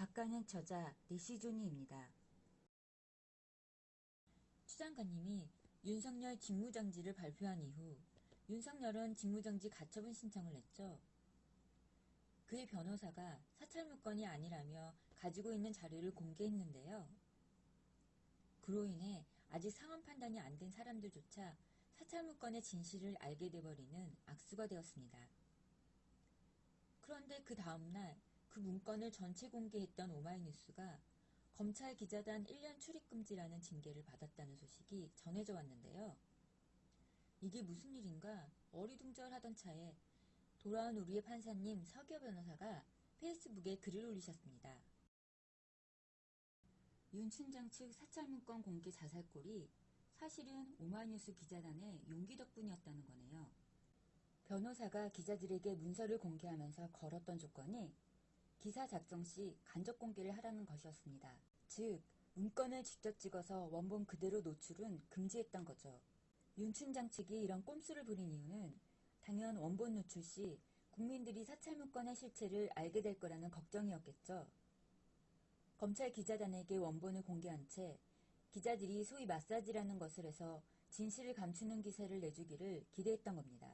작가는 저자 니시조니입니다. 추 장관님이 윤석열 직무정지를 발표한 이후 윤석열은 직무정지 가처분 신청을 냈죠. 그의 변호사가 사찰문건이 아니라며 가지고 있는 자료를 공개했는데요. 그로 인해 아직 상황 판단이 안 된 사람들조차 사찰문건의 진실을 알게 돼버리는 악수가 되었습니다. 그런데 그 다음날 그 문건을 전체 공개했던 오마이뉴스가 검찰 기자단 1년 출입금지라는 징계를 받았다는 소식이 전해져 왔는데요. 이게 무슨 일인가 어리둥절하던 차에 돌아온 우리의 판사님 서기호 변호사가 페이스북에 글을 올리셨습니다. 윤 춘장 측 사찰 문건 공개 자살골이 사실은 오마이뉴스 기자단의 용기 덕분이었다는 거네요. 변호사가 기자들에게 문서를 공개하면서 걸었던 조건이 기사 작성 시 간접 공개를 하라는 것이었습니다. 즉, 문건을 직접 찍어서 원본 그대로 노출은 금지했던 거죠. 윤춘장 측이 이런 꼼수를 부린 이유는 당연 원본 노출 시 국민들이 사찰 문건의 실체를 알게 될 거라는 걱정이었겠죠. 검찰 기자단에게 원본을 공개한 채 기자들이 소위 마사지라는 것을 해서 진실을 감추는 기세를 내주기를 기대했던 겁니다.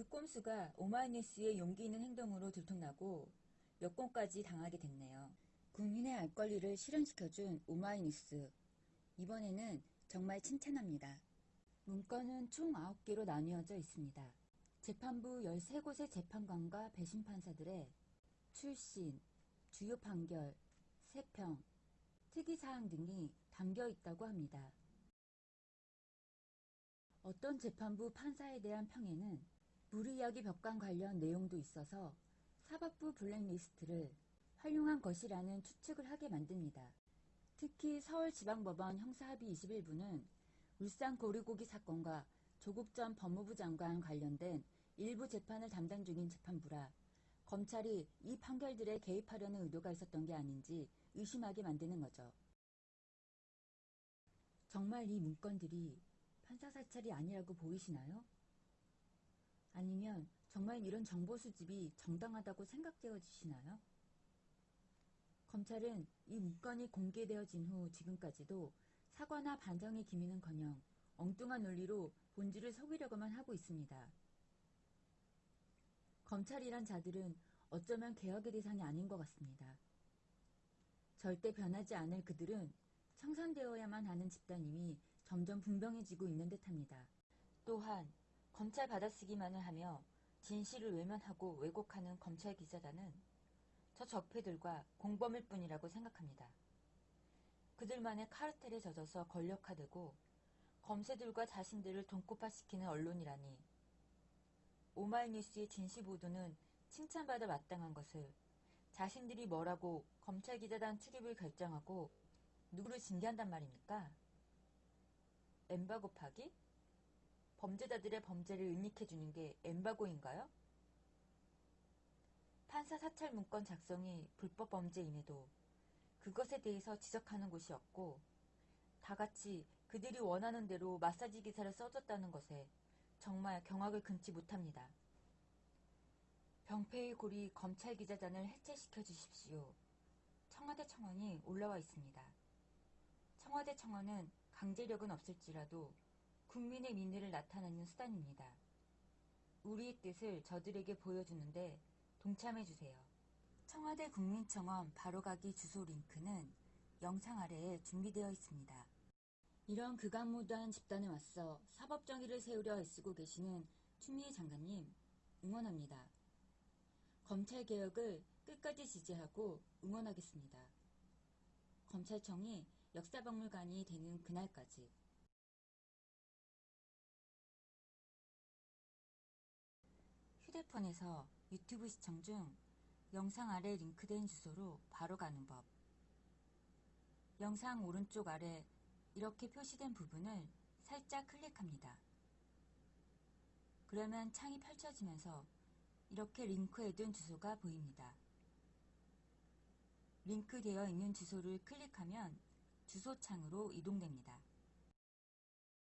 그 꼼수가 오마이뉴스의 용기 있는 행동으로 들통나고 몇 건까지 당하게 됐네요. 국민의 알 권리를 실현시켜준 오마이뉴스. 이번에는 정말 칭찬합니다. 문건은 총 9개로 나뉘어져 있습니다. 재판부 13곳의 재판관과 배심판사들의 출신, 주요 판결, 세평, 특이사항 등이 담겨 있다고 합니다. 어떤 재판부 판사에 대한 평에는 무리야기 벽관 관련 내용도 있어서 사법부 블랙리스트를 활용한 것이라는 추측을 하게 만듭니다. 특히 서울지방법원 형사합의 21부는 울산 고리고기 사건과 조국 전 법무부 장관 관련된 일부 재판을 담당 중인 재판부라 검찰이 이 판결들에 개입하려는 의도가 있었던 게 아닌지 의심하게 만드는 거죠. 정말 이 문건들이 판사 사찰이 아니라고 보이시나요? 아니면 정말 이런 정보 수집이 정당하다고 생각되어지시나요? 검찰은 이 문건이 공개되어진 후 지금까지도 사과나 반성의 기미는커녕 엉뚱한 논리로 본질을 속이려고만 하고 있습니다. 검찰이란 자들은 어쩌면 개혁의 대상이 아닌 것 같습니다. 절대 변하지 않을 그들은 청산되어야만 하는 집단임이 점점 분명해지고 있는 듯합니다. 또한 검찰 받아쓰기만을 하며 진실을 외면하고 왜곡하는 검찰 기자단은 저 적폐들과 공범일 뿐이라고 생각합니다. 그들만의 카르텔에 젖어서 권력화되고 검세들과 자신들을 돈코파시키는 언론이라니 오마이뉴스의 진실 보도는 칭찬받아 마땅한 것을 자신들이 뭐라고 검찰 기자단 출입을 결정하고 누구를 징계한단 말입니까? 엠바 곱하기? 범죄자들의 범죄를 은닉해주는 게 엠바고인가요? 판사 사찰 문건 작성이 불법 범죄임에도 그것에 대해서 지적하는 곳이 없고 다 같이 그들이 원하는 대로 마사지 기사를 써줬다는 것에 정말 경악을 금치 못합니다. 병폐의 고리 검찰 기자단을 해체시켜 주십시오. 청와대 청원이 올라와 있습니다. 청와대 청원은 강제력은 없을지라도 국민의 민의를 나타내는 수단입니다. 우리의 뜻을 저들에게 보여주는데 동참해주세요. 청와대 국민청원 바로가기 주소 링크는 영상 아래에 준비되어 있습니다. 이런 극악무도한 집단에 맞서 사법정의를 세우려 애쓰고 계시는 추미애 장관님 응원합니다. 검찰개혁을 끝까지 지지하고 응원하겠습니다. 검찰청이 역사박물관이 되는 그날까지 휴대폰에서 유튜브 시청 중 영상 아래 링크된 주소로 바로 가는 법. 영상 오른쪽 아래 이렇게 표시된 부분을 살짝 클릭합니다. 그러면 창이 펼쳐지면서 이렇게 링크해둔 주소가 보입니다. 링크되어 있는 주소를 클릭하면 주소창으로 이동됩니다.